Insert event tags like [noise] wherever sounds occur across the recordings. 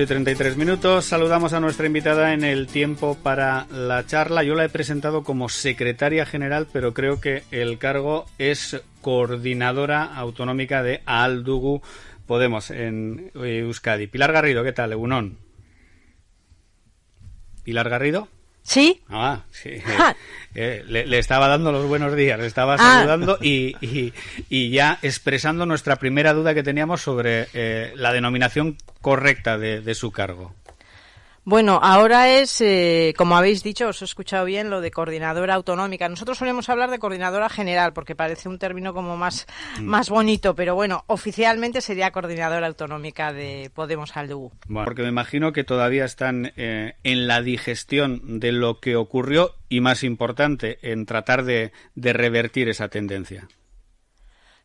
y 33 minutos. Saludamos a nuestra invitada en el tiempo para la charla. Yo la he presentado como secretaria general, pero creo que el cargo es coordinadora autonómica de Aldugu Podemos en Euskadi. Pilar Garrido, ¿qué tal, Egunon? Pilar Garrido. ¿Sí? Ah, sí. [laughs] Eh, le, estaba dando los buenos días, le estaba ah. saludando y, y, ya expresando nuestra primera duda que teníamos sobre eh, la denominación correcta de su cargo. Bueno, ahora es, eh, como habéis dicho, os he escuchado bien lo de coordinadora autonómica. Nosotros solemos hablar de coordinadora general porque parece un término como más, mm. más bonito, pero bueno, oficialmente sería coordinadora autonómica de Podemos Aldugu. Bueno, porque me imagino que todavía están eh, en la digestión de lo que ocurrió y, más importante, en tratar de revertir esa tendencia.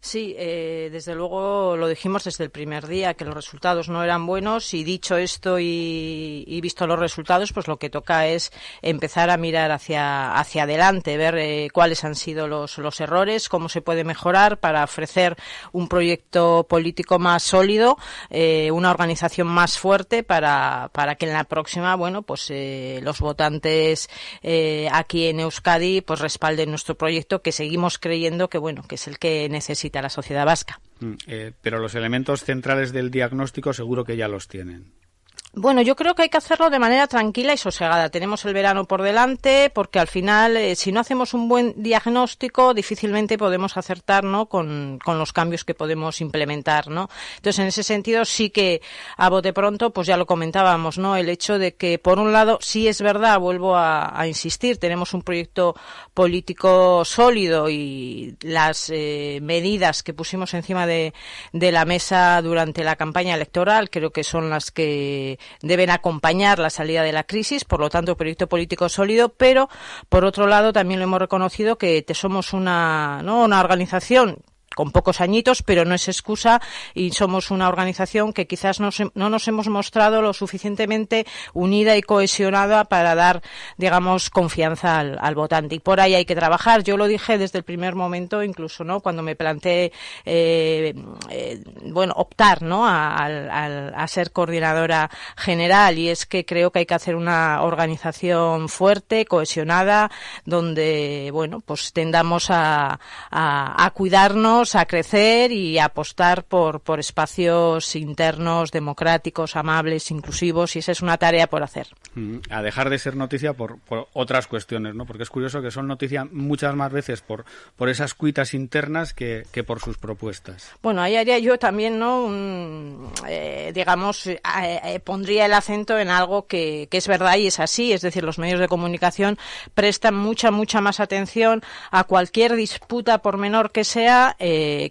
Sí, eh, desde luego lo dijimos desde el primer día que los resultados no eran buenos y dicho esto y, visto los resultados, pues lo que toca es empezar a mirar hacia, hacia adelante, ver eh, cuáles han sido los, los errores, cómo se puede mejorar para ofrecer un proyecto político más sólido, eh, una organización más fuerte para, para que en la próxima, bueno, pues los votantes aquí en Euskadi pues respalden nuestro proyecto que seguimos creyendo que bueno que es el que a la sociedad vasca. Mm, eh, pero los elementos centrales del diagnóstico seguro que ya los tienen. Bueno, yo creo que hay que hacerlo de manera tranquila y sosegada. Tenemos el verano por delante porque al final, eh, si no hacemos un buen diagnóstico, difícilmente podemos acertar ¿no? con, los cambios que podemos implementar. ¿no? Entonces, en ese sentido, sí que a bote pronto, pues ya lo comentábamos, ¿no? el hecho de que, por un lado, sí es verdad, vuelvo a, insistir, tenemos un proyecto político sólido y las eh, medidas que pusimos encima de la mesa durante la campaña electoral creo que son las que deben acompañar la salida de la crisis, por lo tanto, proyecto político sólido, pero por otro lado también lo hemos reconocido que somos una, ¿no? una organización con pocos añitos, pero no es excusa y somos una organización que quizás no, nos hemos mostrado lo suficientemente unida y cohesionada para dar, digamos, confianza al, votante. Y por ahí hay que trabajar. Yo lo dije desde el primer momento, incluso, ¿no? Cuando me planteé, eh, eh, bueno, optar, ¿no? A, ser coordinadora general y es que creo que hay que hacer una organización fuerte, cohesionada, donde, bueno, pues tendamos a, a cuidarnos a crecer y a apostar por, por espacios internos, democráticos, amables, inclusivos, y esa es una tarea por hacer. Mm, a dejar de ser noticia por, por otras cuestiones, ¿no? Porque es curioso que son noticia muchas más veces por, por esas cuitas internas que, que por sus propuestas. Bueno, ahí haría yo también, ¿no? Eh, digamos, eh, eh, pondría el acento en algo que, que es verdad y es así, es decir, los medios de comunicación prestan mucha, mucha más atención a cualquier disputa, por menor que sea,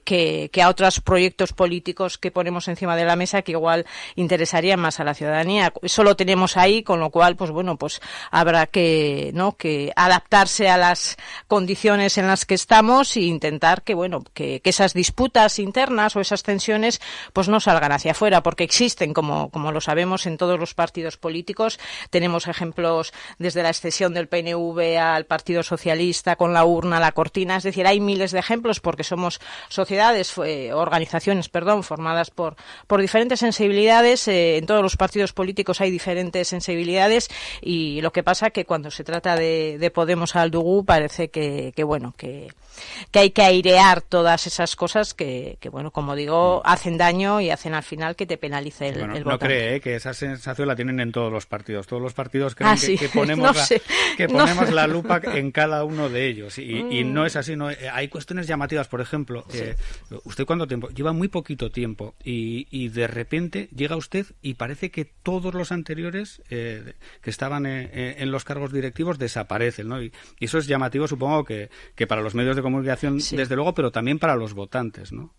que, a otros proyectos políticos que ponemos encima de la mesa que igual interesarían más a la ciudadanía. Eso lo tenemos ahí, con lo cual, pues bueno, pues habrá que, ¿no? que adaptarse a las condiciones en las que estamos e intentar que, bueno, que, esas disputas internas o esas tensiones pues no salgan hacia afuera, porque existen, como, como lo sabemos, en todos los partidos políticos. Tenemos ejemplos desde la excesión del PNV al Partido Socialista con la urna, la cortina, es decir, hay miles de ejemplos porque somos sociedades, organizaciones, perdón, formadas por, por diferentes sensibilidades. Eh, en todos los partidos políticos hay diferentes sensibilidades y lo que pasa que cuando se trata de, de Podemos al Dugú parece que, que bueno, que, que hay que airear todas esas cosas que, que, bueno, como digo, hacen daño y hacen al final que te penalice el, bueno, No cree ¿eh? que esa sensación la tienen en todos los partidos. Todos los partidos creen ah, que, [laughs] ponemos, la, que ponemos la lupa en cada uno de ellos y, y mm. no es así. No, hay cuestiones llamativas, por ejemplo, eh, ¿usted cuánto tiempo? Lleva muy poquito tiempo y, y, de repente llega usted y parece que todos los anteriores eh, que estaban en los cargos directivos desaparecen, ¿no? Y, y, eso es llamativo, supongo que, que para los medios de comunicación, desde luego, pero también para los votantes, ¿no?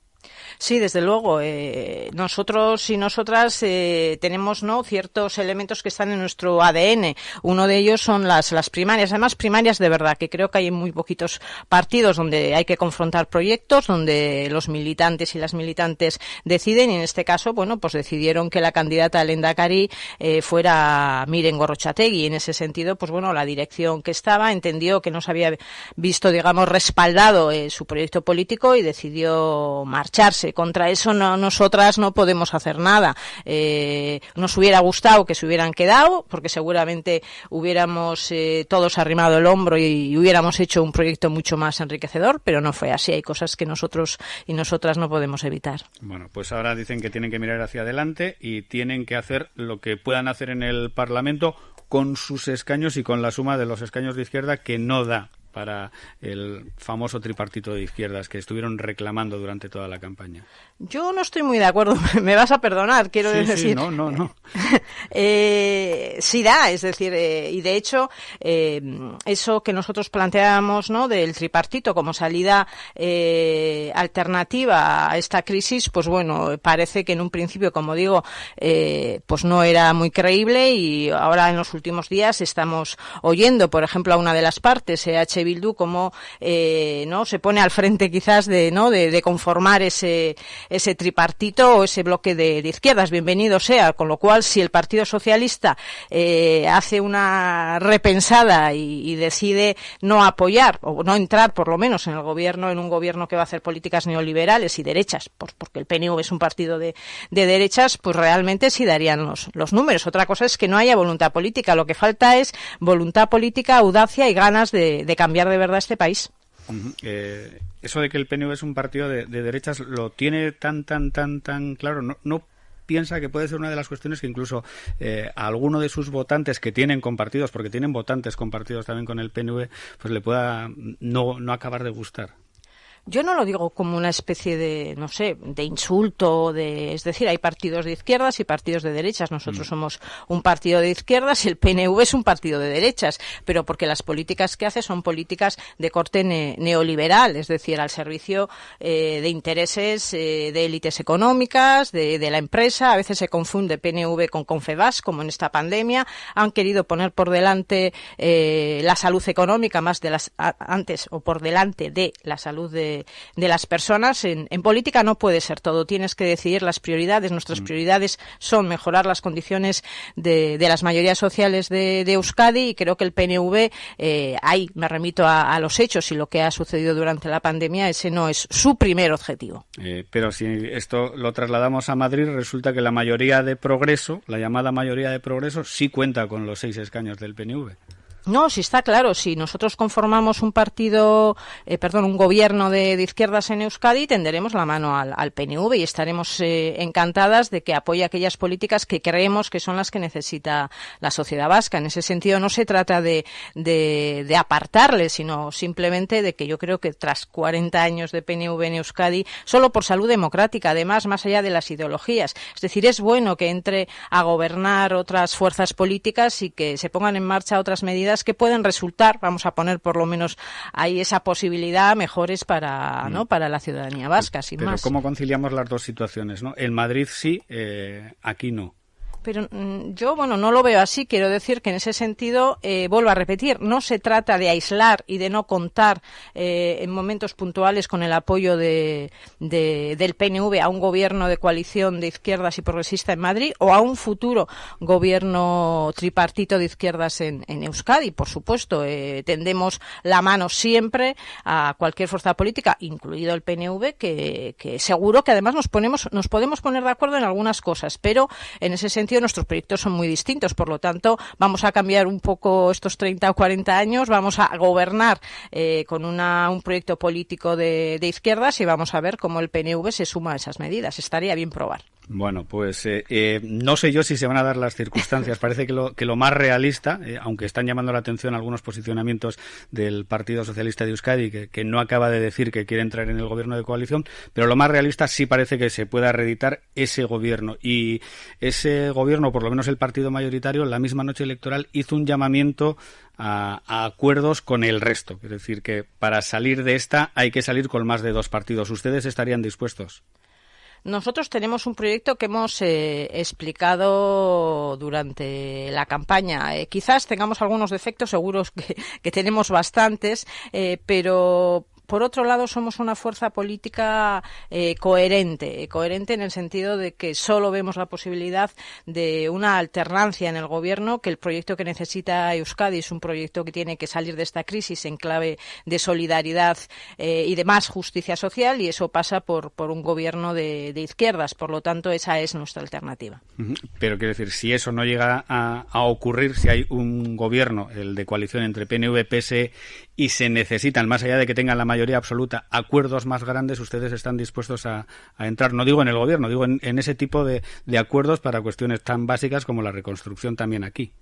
Sí, desde luego. Eh, nosotros y nosotras eh, tenemos no ciertos elementos que están en nuestro ADN. Uno de ellos son las, primarias. Además, primarias de verdad, que creo que hay muy poquitos partidos donde hay que confrontar proyectos, donde los militantes y las militantes deciden. Y en este caso, bueno, pues decidieron que la candidata al Endacari eh, fuera Miren Gorrochategui. En ese sentido, pues bueno, la dirección que estaba entendió que no se había visto, digamos, respaldado su proyecto político y decidió marchar Contra eso nosotras no podemos hacer nada. Eh, nos hubiera gustado que se hubieran quedado, porque seguramente hubiéramos eh, todos arrimado el hombro y, hubiéramos hecho un proyecto mucho más enriquecedor, pero no fue así. Hay cosas que nosotros y nosotras no podemos evitar. Bueno, pues ahora dicen que tienen que mirar hacia adelante y tienen que hacer lo que puedan hacer en el Parlamento con sus escaños y con la suma de los escaños de izquierda que no da para el famoso tripartito de izquierdas que estuvieron reclamando durante toda la campaña. Yo no estoy muy de acuerdo, [laughs] me vas a perdonar, quiero decir. Sí, no, no, no. [laughs] eh, sí da, es decir, eh, y de hecho, eh, eso que nosotros planteábamos, ¿no? Del tripartito como salida eh, alternativa a esta crisis, pues bueno, parece que en un principio, como digo, pues no era muy creíble y ahora en los últimos días estamos oyendo, por ejemplo, a una de las partes, EH Bildu, como no se pone al frente quizás de, ¿no? de conformar ese ese tripartito o ese bloque de, izquierdas. Bienvenido sea. Con lo cual, si el Partido Socialista eh, hace una repensada y, decide no apoyar o no entrar, por lo menos, en el gobierno, en un gobierno que va a hacer políticas neoliberales y derechas, pues porque el PNV es un partido de, derechas, pues realmente sí darían los, números. Otra cosa es que no haya voluntad política. Lo que falta es voluntad política, audacia y ganas de, cambiar de verdad este país eso de que el PNV es un partido de, derechas lo tiene tan, tan, tan, tan claro. No piensa que puede ser una de las cuestiones que incluso eh, a alguno de sus votantes que tienen compartidos, porque tienen votantes compartidos también con el PNV, pues le pueda no, no acabar de gustar. Yo no lo digo como una especie de, no sé, de insulto, de, es decir, hay partidos de izquierdas y partidos de derechas. Nosotros mm. somos un partido de izquierdas y el PNV es un partido de derechas, pero porque las políticas que hace son políticas de corte neoliberal, es decir, al servicio eh, de intereses eh, de élites económicas, de, la empresa. A veces se confunde PNV con Confebas, como en esta pandemia. Han querido poner por delante eh, la salud económica más de las antes o por delante de la salud de de, las personas. En, política no puede ser todo. Tienes que decidir las prioridades. Nuestras mm. prioridades son mejorar las condiciones de, las mayorías sociales de, Euskadi y creo que el PNV, eh, ahí me remito a, los hechos y lo que ha sucedido durante la pandemia, ese no es su primer objetivo. Eh, pero si esto lo trasladamos a Madrid, resulta que la mayoría de progreso, la llamada mayoría de progreso, sí cuenta con los seis escaños del PNV. No, sí está claro. Si nosotros conformamos un partido, eh, perdón, un gobierno de, izquierdas en Euskadi, tenderemos la mano al, PNV y estaremos eh, encantadas de que apoye aquellas políticas que creemos que son las que necesita la sociedad vasca. En ese sentido, no se trata de, de, apartarle, sino simplemente de que yo creo que tras 40 años de PNV en Euskadi, solo por salud democrática, además, más allá de las ideologías. Es decir, es bueno que entre a gobernar otras fuerzas políticas y que se pongan en marcha otras medidas que pueden resultar, vamos a poner por lo menos ahí esa posibilidad, mejores para, ¿no? Mm. para la ciudadanía vasca, sin Pero más. ¿cómo conciliamos las dos situaciones? ¿no? En Madrid sí, eh, aquí no. Pero mm, yo, bueno, no lo veo así. Quiero decir que en ese sentido, eh, vuelvo a repetir, no se trata de aislar y de no contar eh, en momentos puntuales con el apoyo de, del PNV a un gobierno de coalición de izquierdas y progresista en Madrid o a un futuro gobierno tripartito de izquierdas en, Euskadi. Por supuesto, eh, tendemos la mano siempre a cualquier fuerza política, incluido el PNV, que, que seguro que además nos ponemos, nos podemos poner de acuerdo en algunas cosas, pero en ese sentido nuestros proyectos son muy distintos. Por lo tanto, vamos a cambiar un poco estos 30 o 40 años, vamos a gobernar eh, con una, un proyecto político de, de izquierdas y vamos a ver cómo el PNV se suma a esas medidas. Estaría bien probar. Bueno, pues eh, eh, no sé yo si se van a dar las circunstancias. [laughs] Parece que lo, que lo más realista, eh, aunque están llamando la atención algunos posicionamientos del Partido Socialista de Euskadi, que, que, no acaba de decir que quiere entrar en el gobierno de coalición, pero lo más realista sí parece que se pueda reeditar ese gobierno. Y ese gobierno, por lo menos el partido mayoritario, la misma noche electoral hizo un llamamiento a, a, acuerdos con el resto. Es decir, que para salir de esta hay que salir con más de dos partidos. ¿Ustedes estarían dispuestos? Nosotros tenemos un proyecto que hemos eh, explicado durante la campaña. Eh, quizás tengamos algunos defectos, seguros [laughs] que, tenemos bastantes, eh, pero por otro lado, somos una fuerza política eh, coherente, coherente en el sentido de que solo vemos la posibilidad de una alternancia en el gobierno, que el proyecto que necesita Euskadi es un proyecto que tiene que salir de esta crisis en clave de solidaridad eh, y de más justicia social, y eso pasa por, por un gobierno de, izquierdas. Por lo tanto, esa es nuestra alternativa. Pero quiero decir, si eso no llega a, a ocurrir, si hay un gobierno, el de coalición entre PNV, PS y se necesitan, más allá de que tengan la mayoría absoluta, acuerdos más grandes, ustedes están dispuestos a, entrar, no digo en el gobierno, digo en, ese tipo de acuerdos para cuestiones tan básicas como la reconstrucción también aquí.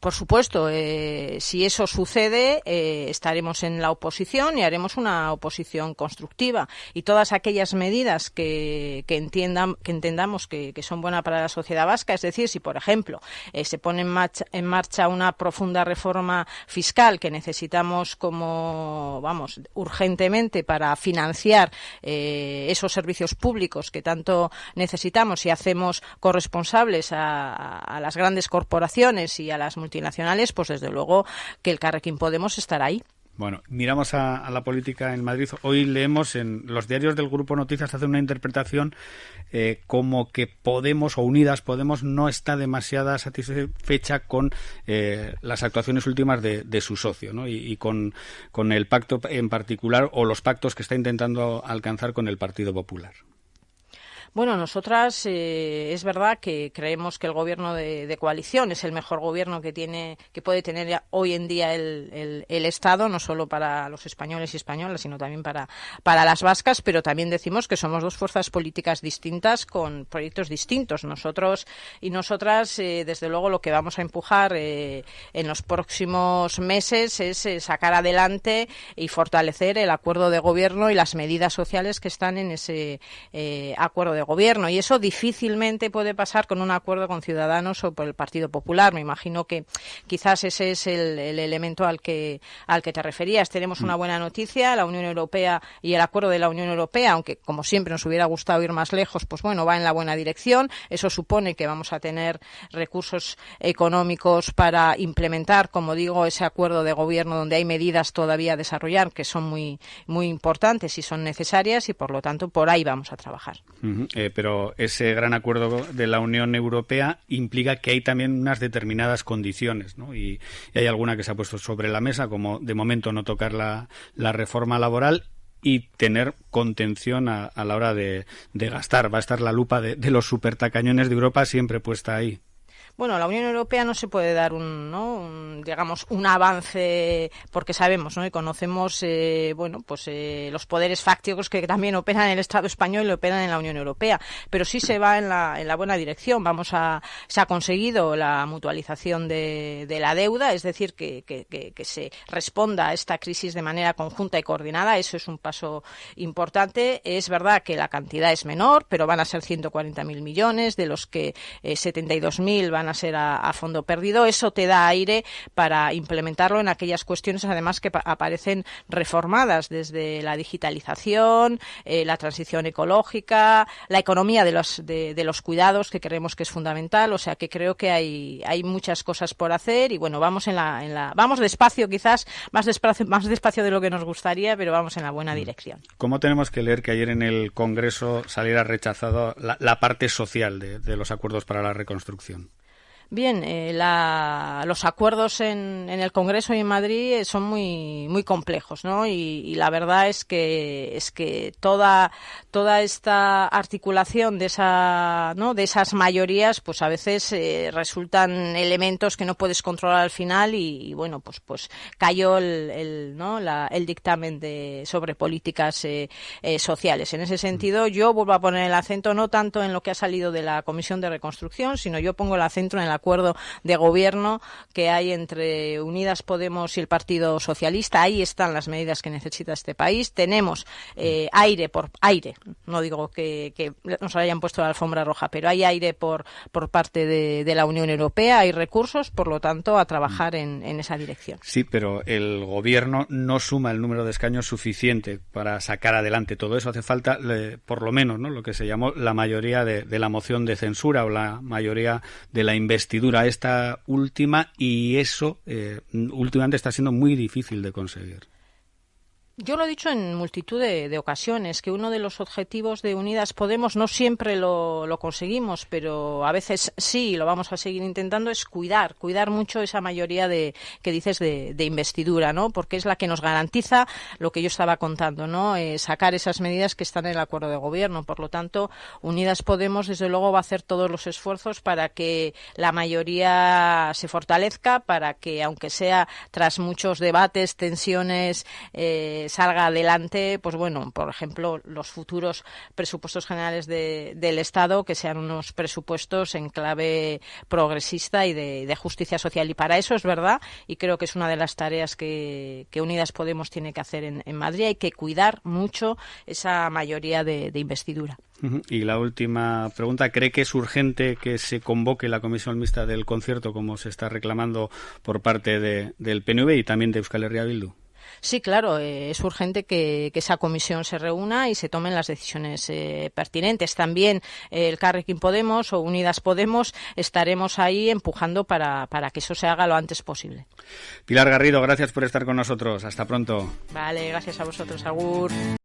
Por supuesto, eh, si eso sucede, eh, estaremos en la oposición y haremos una oposición constructiva. Y todas aquellas medidas que, que, entiendan, que entendamos que, son buenas para la sociedad vasca, es decir, si, por ejemplo, eh, se pone en marcha, en marcha, una profunda reforma fiscal que necesitamos como, vamos, urgentemente para financiar esos servicios públicos que tanto necesitamos y hacemos corresponsables a, a las grandes corporaciones y a las multinacionales, pues desde luego que el Carrequín Podemos estará ahí. Bueno, miramos a, la política en Madrid. Hoy leemos en los diarios del Grupo Noticias hace una interpretación eh, como que Podemos o Unidas Podemos no está demasiada satisfecha con eh, las actuaciones últimas de, su socio y, con el pacto en particular o los pactos que está intentando alcanzar con el Partido Popular. Bueno, nosotras eh, es verdad que creemos que el gobierno de, coalición es el mejor gobierno que tiene, que puede tener hoy en día el, Estado, no solo para los españoles y españolas, sino también para, para las vascas, pero también decimos que somos dos fuerzas políticas distintas con proyectos distintos. Nosotros y nosotras, eh, desde luego, lo que vamos a empujar eh, en los próximos meses es sacar adelante y fortalecer el acuerdo de gobierno y las medidas sociales que están en ese acuerdo de gobierno y eso difícilmente puede pasar con un acuerdo con Ciudadanos o por el Partido Popular. Me imagino que quizás ese es el, elemento al que, al que te referías. Tenemos una mm. buena noticia, la Unión Europea y el acuerdo de la Unión Europea, aunque como siempre nos hubiera gustado ir más lejos, pues bueno, va en la buena dirección. Eso supone que vamos a tener recursos económicos para implementar, como digo, ese acuerdo de gobierno donde hay medidas todavía a desarrollar que son muy, muy importantes y son necesarias y por lo tanto por ahí vamos a trabajar. Eh, pero ese gran acuerdo de la Unión Europea implica que hay también unas determinadas condiciones, ¿no? Y, hay alguna que se ha puesto sobre la mesa, como de momento no tocar la, reforma laboral y tener contención a, la hora de, gastar. Va a estar la lupa de, de los supertacañones de Europa siempre puesta ahí. Bueno, la Unión Europea no se puede dar un, ¿no? digamos, un avance porque sabemos, ¿no? Y conocemos, eh, bueno, pues eh, los poderes fácticos que también operan en el Estado español y operan en la Unión Europea. Pero sí se va en la, en la buena dirección. Vamos a, se ha conseguido la mutualización de, de la deuda, es decir, que, que, que, se responda a esta crisis de manera conjunta y coordinada. Eso es un paso importante. Es verdad que la cantidad es menor, pero van a ser 140.000 millones, de los que eh, 72.000 van a ser a, fondo perdido. Eso te da aire para implementarlo en aquellas cuestiones, además, que aparecen reformadas desde la digitalización, eh, la transición ecológica, la economía de los, de, los cuidados, que creemos que es fundamental. O sea, que creo que hay, hay muchas cosas por hacer y, bueno, vamos en la, en la vamos despacio, quizás más despacio, más despacio de lo que nos gustaría, pero vamos en la buena mm. dirección. ¿Cómo tenemos que leer que ayer en el Congreso saliera rechazado la, parte social de los acuerdos para la reconstrucción? Bien, eh, los acuerdos en, el Congreso y en Madrid eh, son muy muy complejos, ¿no? Y, la verdad es que es que toda toda esta articulación de esa ¿no? de esas mayorías, pues a veces eh, resultan elementos que no puedes controlar al final y, bueno, pues pues cayó el, el ¿no? el dictamen de sobre políticas sociales. En ese sentido, yo vuelvo a poner el acento no tanto en lo que ha salido de la Comisión de Reconstrucción, sino yo pongo el acento en la acuerdo de gobierno que hay entre Unidas Podemos y el Partido Socialista. Ahí están las medidas que necesita este país. Tenemos eh, aire por aire, no digo que, nos hayan puesto la alfombra roja, pero hay aire por, por parte de, la Unión Europea, hay recursos, por lo tanto, a trabajar en, esa dirección. Sí, pero el gobierno no suma el número de escaños suficiente para sacar adelante todo eso. Hace falta, por lo menos, ¿no? lo que se llamó la mayoría de, de la moción de censura o la mayoría de la investigación esta última y eso eh, últimamente está siendo muy difícil de conseguir. Yo lo he dicho en multitud de, ocasiones, que uno de los objetivos de Unidas Podemos no siempre lo, conseguimos, pero a veces sí, lo vamos a seguir intentando, es cuidar, cuidar mucho esa mayoría de que dices de, investidura, ¿no? Porque es la que nos garantiza lo que yo estaba contando, ¿no? Eh, sacar esas medidas que están en el acuerdo de gobierno. Por lo tanto, Unidas Podemos, desde luego, va a hacer todos los esfuerzos para que la mayoría se fortalezca, para que, aunque sea tras muchos debates, tensiones, eh, salga adelante, pues bueno, por ejemplo, los futuros presupuestos generales del Estado, que sean unos presupuestos en clave progresista y de, justicia social. Y para eso es verdad, y creo que es una de las tareas que, Unidas Podemos tiene que hacer en, Madrid, hay que cuidar mucho esa mayoría de, investidura. Y la última pregunta, ¿cree que es urgente que se convoque la comisión mixta del concierto como se está reclamando por parte del PNV y también de Euskal Herria Bildu? Sí, claro, eh, es urgente que, esa comisión se reúna y se tomen las decisiones eh, pertinentes. También eh, el Carrequín Podemos o Unidas Podemos estaremos ahí empujando para, para que eso se haga lo antes posible. Pilar Garrido, gracias por estar con nosotros. Hasta pronto. Vale, gracias a vosotros, Agur.